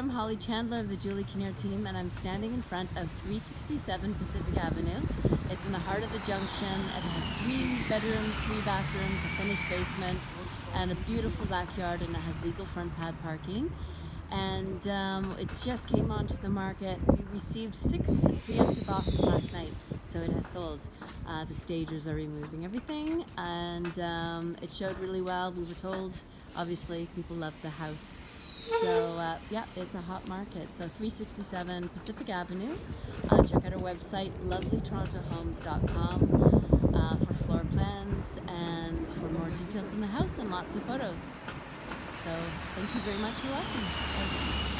I'm Holly Chandler of the Julie Kinnear team and I'm standing in front of 367 Pacific Avenue. It's in the heart of the junction. It has three bedrooms, three bathrooms, a finished basement, and a beautiful backyard and it has legal front pad parking. And um, it just came onto the market. We received six preemptive offers last night, so it has sold. Uh, the stagers are removing everything and um, it showed really well. We were told, obviously, people loved the house. So uh, yeah, it's a hot market. So 367 Pacific Avenue. Uh, check out our website, lovelytorontohomes.com uh, for floor plans and for more details in the house and lots of photos. So thank you very much for watching.